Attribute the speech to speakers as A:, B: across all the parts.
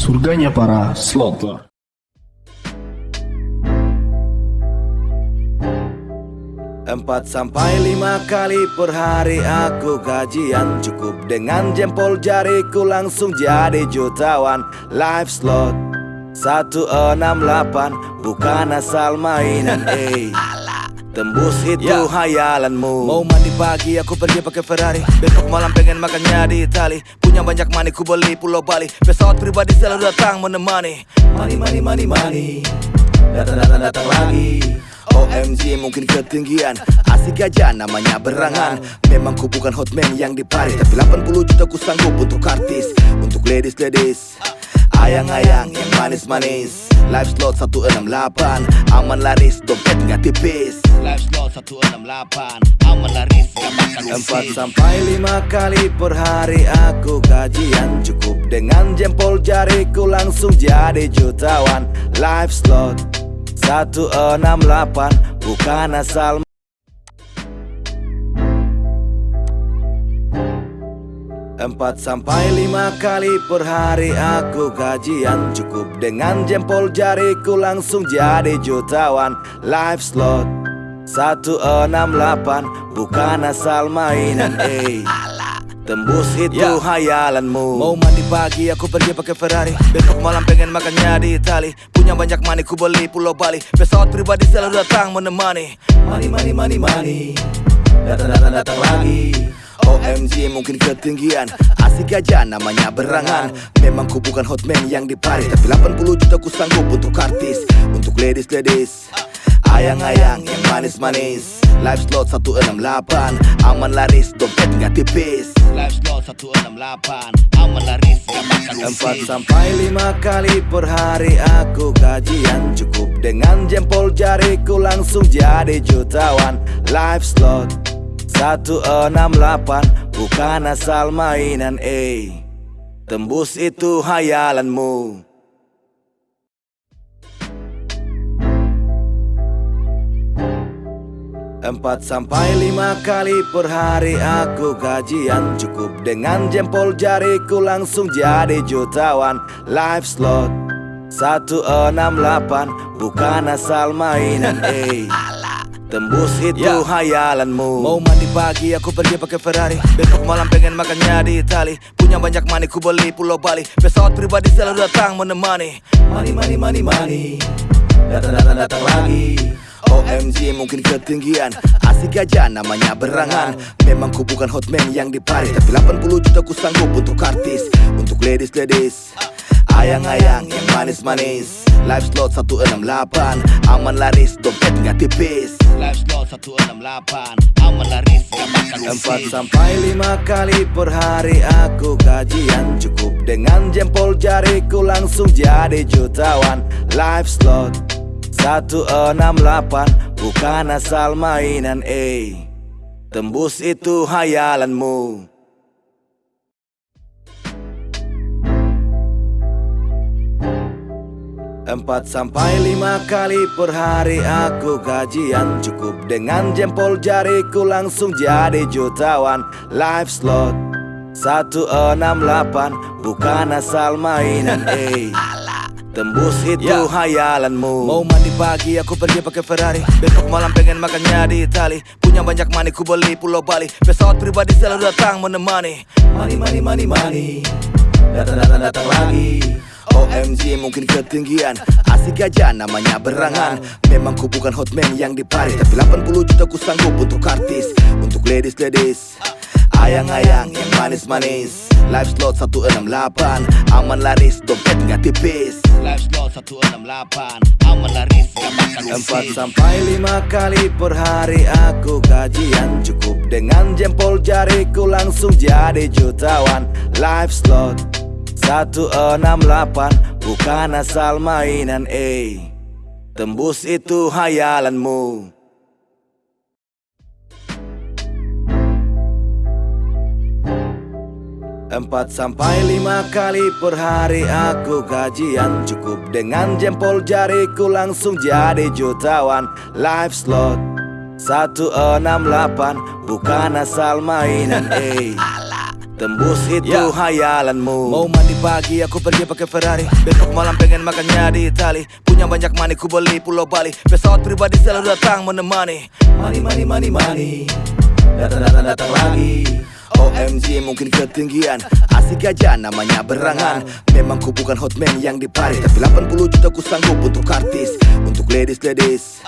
A: surganya para slotter.
B: Empat sampai lima kali per hari aku gajian. Cukup dengan jempol jariku langsung jadi jutawan. Live slot 168 bukan asal mainan eh Tembus itu
C: Ya.
B: hayalanmu.
C: Mau mandi pagi aku pergi pakai Ferrari. Besok malam pengen makannya di Itali. Punya banyak money ku beli pulau Bali. Pesawat pribadi selalu datang menemani.
B: Money, money, money, money. Datang, datang, datang lagi. OMG mungkin ketinggian. Asik aja namanya berangan. Memang ku bukan hotman yang dipari Tapi 80 juta ku sanggup untuk artis. Untuk ladies-ladies Ayang-ayang yang manis-manis. Live slot 168 Aman laris, dompet nggak tipis.
C: Live slot 168 Aman laris gak makan
B: Empat sampai lima kali per hari aku gajian Cukup. Dengan jempol jariku langsung jadi jutawan. Live slot 168 bukan asal Empat sampai lima kali per hari aku gajian. Cukup dengan jempol jariku langsung jadi jutawan. Live slot 168 bukan asal mainan eh. Tembus itu
C: Ya.
B: hayalanmu.
C: Mau mandi pagi aku pergi pakai Ferrari. Besok malam pengen makannya di Itali. Punya banyak money ku beli pulau Bali. Pesawat pribadi selalu datang menemani.
B: Money, money, money, money. Datang, datang, datang lagi OMG mungkin ketinggian. Asik aja namanya berangan. Memang ku bukan hotman yang dipari Tapi 80 juta ku sanggup untuk artis. Untuk ladies-ladies. Ayang-ayang yang manis-manis. Live slot 168 Aman laris, dompet nggak tipis.
C: Live slot 168 Aman laris gak
B: Empat sampai lima kali per hari aku gajian Cukup. Dengan jempol jariku langsung jadi jutawan. Live slot 168 bukan asal mainan eh. Tembus itu hayalanmu. Empat sampai lima kali per hari aku gajian. Cukup dengan jempol jariku langsung jadi jutawan. Live slot. 168 bukan asal mainan eh Tembus itu
C: Ya.
B: hayalanmu
C: Mau mandi pagi aku pergi pakai Ferrari. Besok malam pengen makannya di Itali. Punya banyak money ku beli pulau Bali. Pesawat pribadi selalu datang menemani.
B: Money, money, money, money. Datang, datang, datang lagi. OMG mungkin ketinggian. Asik aja namanya berangan. Memang ku bukan hotman yang dipari Tapi 80 juta ku sanggup untuk artis. Untuk ladies-ladies Ayang-ayang yang manis-manis. Live slot 168 Aman laris, dompet nggak tipis.
C: Live slot 168 Aman laris gak makan
B: sampai lima kali per hari aku gajian Cukup. Dengan jempol jariku langsung jadi jutawan. Live slot 168 bukan asal mainan eh. Tembus itu hayalanmu Empat sampai lima kali per hari aku gajian. Cukup dengan jempol jariku langsung jadi jutawan. Live slot 168 bukan asal mainan eh. Tembus itu
C: Ya.
B: hayalanmu.
C: Mau mandi pagi aku pergi pakai Ferrari. Besok malam pengen makannya di Itali. Punya banyak money ku beli pulau Bali. Pesawat pribadi selalu datang menemani.
B: Money, money, money, money. Datang, datang, datang lagi OMG mungkin ketinggian. Asik aja namanya berangan. Memang ku bukan hotman yang dipari Tapi 80 juta ku sanggup untuk artis Untuk ladies-ladies. Ayang-ayang yang manis-manis. Live slot 168 Aman laris, dompet nggak tipis.
C: Live slot 168 Aman laris gak
B: Empat sampai lima kali per hari aku gajian. Cukup dengan jempol jariku langsung jadi jutawan. Live slot 168 bukan asal mainan eh. Tembus itu hayalanmu. Empat sampai lima kali per hari aku gajian. Cukup dengan jempol jariku langsung jadi jutawan. Live slot. 168 bukan asal mainan eh Tembus itu
C: Ya.
B: hayalanmu.
C: Mau mandi pagi aku pergi pakai Ferrari. Besok malam pengen makannya di Itali. Punya banyak money ku beli pulau Bali. Pesawat pribadi selalu datang menemani.
B: Money, money, money, money. Datang, datang, datang lagi. OMG mungkin ketinggian. Asik aja namanya berangan. Memang ku bukan hotman yang di Paris. Tapi 80 juta ku sanggup untuk artis. Untuk ladies-ladies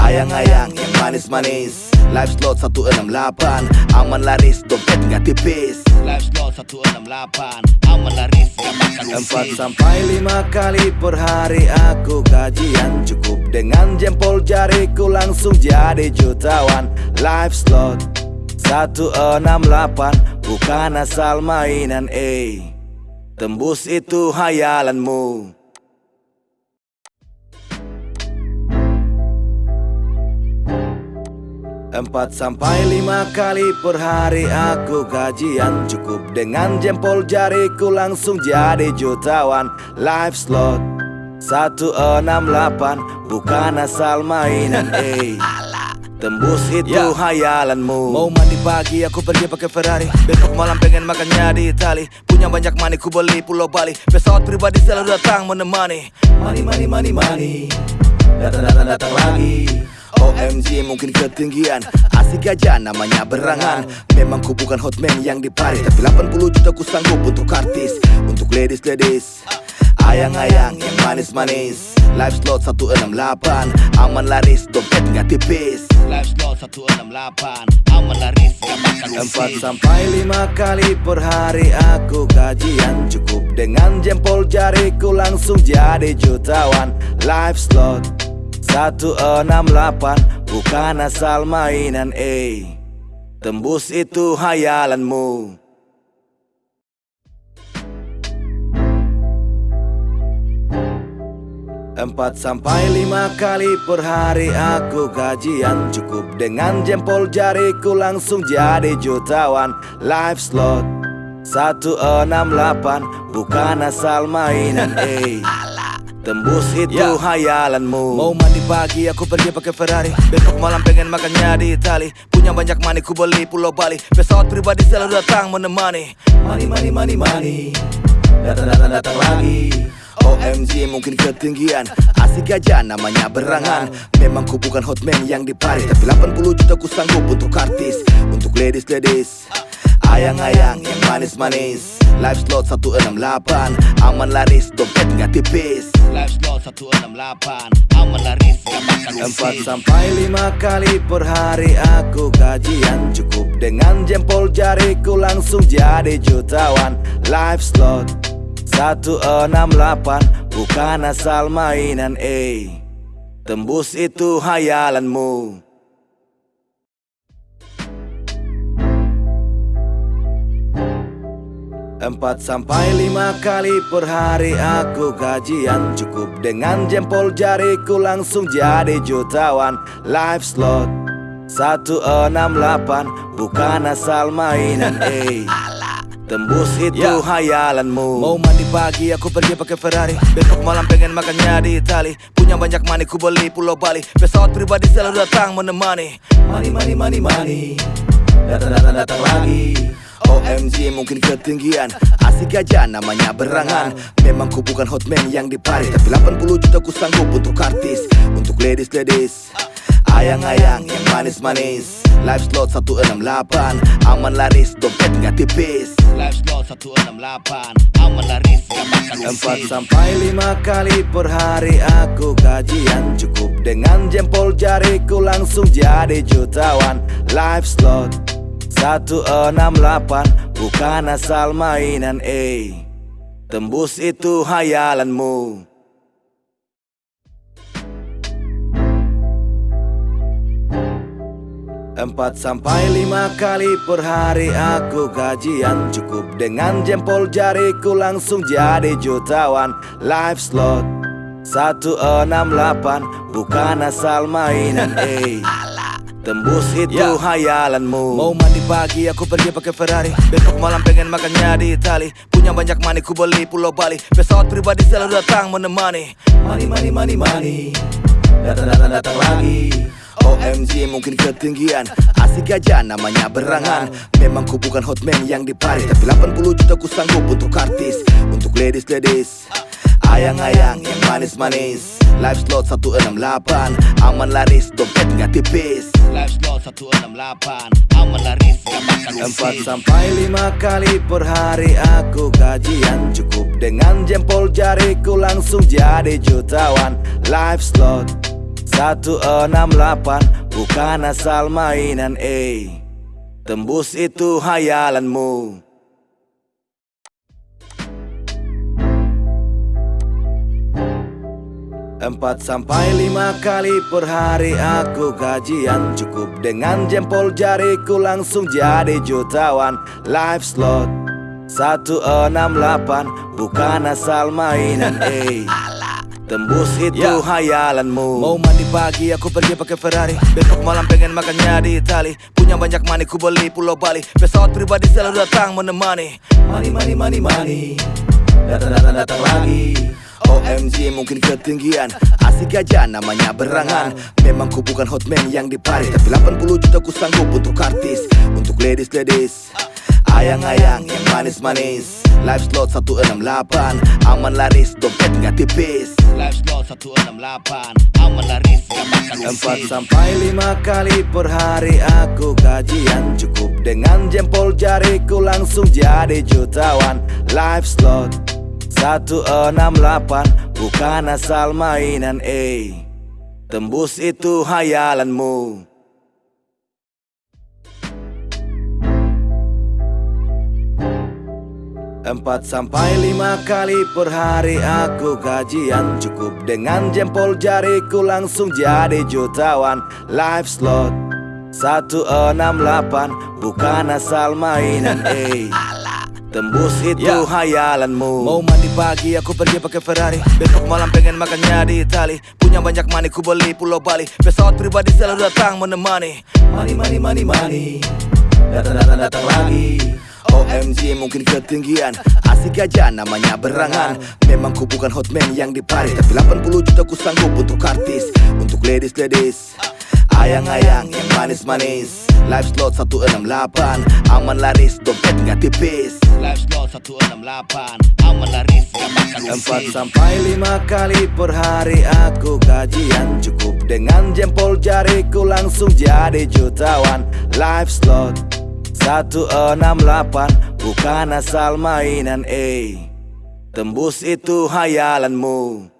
B: Ayang-ayang yang manis-manis. Live slot 168 Aman laris, dompet nggak tipis.
C: Live slot 168 Aman laris gak bakal
B: Empat sampai lima kali per hari aku gajian. Cukup dengan jempol jariku langsung jadi jutawan. Live slot 168 bukan asal mainan eh. Tembus itu hayalanmu Empat sampai lima kali per hari aku gajian. Cukup dengan jempol jariku langsung jadi jutawan. Live slot 168 bukan asal mainan eh. Tembus itu
C: Ya.
B: hayalanmu.
C: Mau mandi pagi aku pergi pakai Ferrari. Besok malam pengen makannya di Itali. Punya banyak money ku beli pulau Bali. Pesawat pribadi selalu datang menemani.
B: Money, money, money, money. Datang, datang, datang lagi OMG mungkin ketinggian. Asik aja namanya berangan. Memang ku bukan hotman yang di Paris Tapi 80 juta ku sanggup untuk artis Untuk ladies-ladies. Ayang-ayang yang manis-manis. Live slot 168 Aman laris, dompet nggak tipis.
C: Live slot 168 Aman laris gak
B: Empat sampai lima kali per hari aku gajian Cukup. Dengan jempol jariku langsung jadi jutawan. Live slot 168 bukan asal mainan eh. Tembus itu hayalanmu. Empat sampai lima kali per hari aku gajian. Cukup dengan jempol jariku langsung jadi jutawan. Live slot 168 bukan asal mainan eh Tembus itu
C: Ya.
B: hayalanmu
C: Mau mandi pagi aku pergi pakai Ferrari. Besok malam pengen makannya di Itali. Punya banyak money ku beli pulau Bali. Pesawat pribadi selalu datang menemani.
B: Money, money, money, money. Datang, datang, datang lagi. OMG mungkin ketinggian. Asik aja namanya berangan. Memang ku bukan hotman yang di Paris. Tapi 80 juta ku sanggup untuk artis. Untuk ladies-ladies. Ayang-ayang yang manis-manis. Live slot 168 Aman laris, dompet nggak tipis
C: Live slot 168 Aman laris gak bakal
B: Empat sampai lima kali per hari aku gajian Cukup. Dengan jempol jariku langsung jadi jutawan. Slot 168 bukan asal mainan eh. Tembus itu hayalanmu Empat sampai lima kali per hari aku gajian. Cukup dengan jempol jariku langsung jadi jutawan. Live slot 168 bukan asal mainan eh. Tembus itu
C: Ya.
B: hayalanmu.
C: Mau mandi pagi aku pergi pakai Ferrari. Besok malam pengen makannya di Itali. Punya banyak money ku beli pulau Bali. Pesawat pribadi selalu datang menemani.
B: Money, money, money, money. Datang, datang, datang lagi OMG mungkin ketinggian. Asik aja namanya berangan. Memang ku bukan hotman yang di Paris Tapi 80 juta ku sanggup untuk artis Untuk ladies-ladies. Ayang-ayang yang manis-manis. Live slot 168 Aman laris, dompet nggak tipis.
C: Live slot 168 Aman laris gak
B: Empat sampai lima kali per hari aku gajian. Cukup dengan jempol jariku langsung jadi jutawan. Live slot 168 bukan asal mainan eh. Tembus itu hayalanmu. Empat sampai lima kali per hari aku gajian. Cukup dengan jempol jariku langsung jadi jutawan. Live slot. 168 bukan asal mainan eh Tembus itu
C: Ya.
B: hayalanmu
C: Mau mandi pagi aku pergi pakai Ferrari. Besok malam pengen makannya di Itali. Punya banyak money ku beli pulau Bali. Pesawat pribadi selalu datang menemani.
B: Money, money, money, money. Datang, datang, datang lagi. OMG mungkin ketinggian. Asik aja namanya berangan. Memang ku bukan hotman yang di Paris. Tapi 80 juta ku sanggup untuk artis. Untuk ladies-ladies Ayang-ayang yang manis-manis. Live slot 168 Aman laris, dompet nggak tipis.
C: Live slot 168 Aman laris gak bakal
B: Empat sampai lima kali per hari aku gajian Cukup. Dengan jempol jariku langsung jadi jutawan. Live slot 168 bukan asal mainan eh. Tembus itu hayalanmu Empat sampai lima kali per hari aku gajian. Cukup dengan jempol jariku langsung jadi jutawan. Live slot 168 bukan asal mainan eh. Tembus itu
C: Ya.
B: hayalanmu.
C: Mau mandi pagi aku pergi pakai Ferrari. Besok malam pengen makannya di Itali. Punya banyak money ku beli pulau Bali. Pesawat pribadi selalu datang menemani.
B: Money, money, money, money. Datang, datang, datang lagi OMG mungkin ketinggian. Asik aja namanya berangan. Memang ku bukan hotman yang di Paris Tapi 80 juta ku sanggup untuk artis. Untuk ladies-ladies Ayang-ayang yang manis-manis. Live slot 168 Aman laris, dompet nggak tipis.
C: Live slot 168 Aman laris gak
B: Empat sampai lima kali per hari aku gajian Cukup. Dengan jempol jariku langsung jadi jutawan. Live slot 168 bukan asal mainan eh. Tembus itu hayalanmu. Empat sampai lima kali per hari aku gajian. Cukup dengan jempol jariku langsung jadi jutawan. Live slot. 168 bukan asal mainan eh Tembus itu
C: Ya.
B: hayalanmu.
C: Mau mandi pagi aku pergi pakai Ferrari. Besok malam pengen makannya di Itali. Punya banyak money ku beli pulau Bali. Pesawat pribadi selalu datang menemani.
B: Money, money, money, money. Datang, datang, datang lagi. OMG mungkin ketinggian. Asik aja namanya berangan. Memang ku bukan hotman yang di Paris. Tapi 80 juta ku sanggup untuk artis. Untuk ladies-ladies Ayang-ayang yang manis-manis. Live slot 168 Aman laris, dompet nggak tipis.
C: Live slot 168 Aman laris gak bakal
B: Empat
C: usis
B: sampai lima kali per hari aku gajian Cukup. Dengan jempol jariku langsung jadi jutawan. Live slot 168 bukan asal mainan eh. Tembus itu hayalanmu